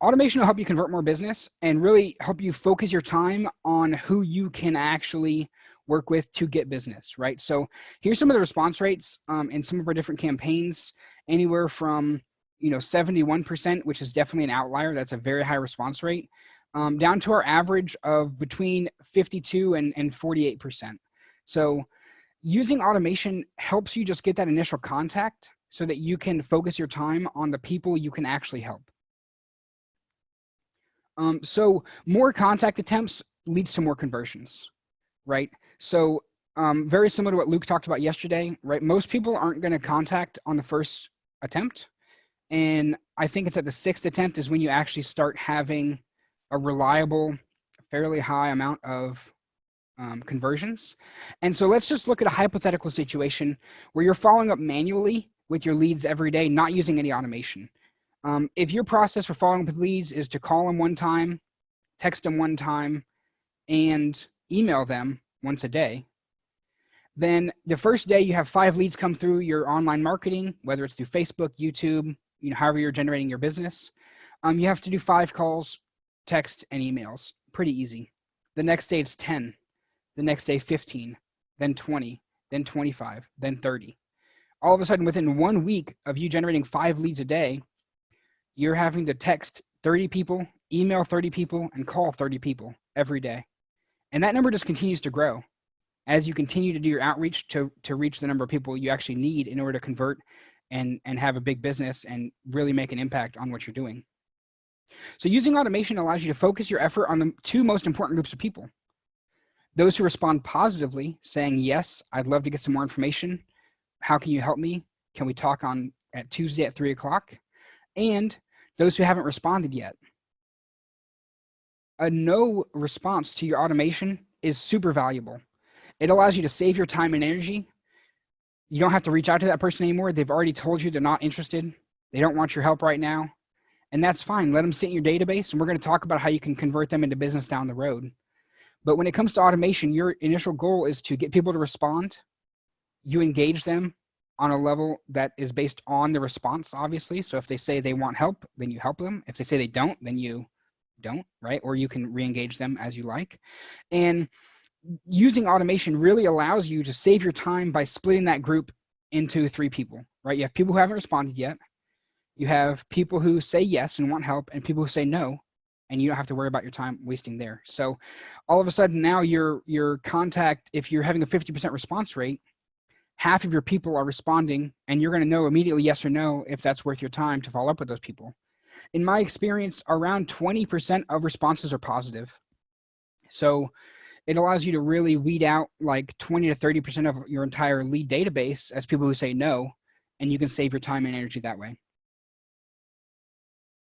automation will help you convert more business and really help you focus your time on who you can actually work with to get business, right? So here's some of the response rates um, in some of our different campaigns, anywhere from you know 71%, which is definitely an outlier. That's a very high response rate, um, down to our average of between 52 and, and 48%. So using automation helps you just get that initial contact so that you can focus your time on the people you can actually help. Um, so more contact attempts leads to more conversions, right? So um, very similar to what Luke talked about yesterday, right? Most people aren't going to contact on the first attempt. And I think it's at the sixth attempt is when you actually start having a reliable, fairly high amount of um, conversions. And so let's just look at a hypothetical situation where you're following up manually with your leads every day, not using any automation. Um, if your process for following up with leads is to call them one time, text them one time, and email them once a day, then the first day you have five leads come through your online marketing, whether it's through Facebook, YouTube, you know, however you're generating your business. Um, you have to do five calls, text, and emails. Pretty easy. The next day it's 10. The next day 15, then 20, then 25, then 30. All of a sudden, within one week of you generating five leads a day, you're having to text 30 people, email 30 people, and call 30 people every day. And that number just continues to grow as you continue to do your outreach to, to reach the number of people you actually need in order to convert and, and have a big business and really make an impact on what you're doing. So using automation allows you to focus your effort on the two most important groups of people. Those who respond positively, saying, yes, I'd love to get some more information. How can you help me? Can we talk on at Tuesday at three o'clock? And those who haven't responded yet. A no response to your automation is super valuable. It allows you to save your time and energy. You don't have to reach out to that person anymore. They've already told you they're not interested. They don't want your help right now. And that's fine. Let them sit in your database and we're going to talk about how you can convert them into business down the road. But when it comes to automation, your initial goal is to get people to respond. You engage them on a level that is based on the response, obviously. So if they say they want help, then you help them. If they say they don't, then you don't, right? Or you can re-engage them as you like. And using automation really allows you to save your time by splitting that group into three people, right? You have people who haven't responded yet. You have people who say yes and want help and people who say no and you don't have to worry about your time wasting there. So all of a sudden now your your contact, if you're having a 50% response rate, half of your people are responding and you're going to know immediately yes or no if that's worth your time to follow up with those people. In my experience, around 20% of responses are positive. So it allows you to really weed out like 20 to 30% of your entire lead database as people who say no, and you can save your time and energy that way.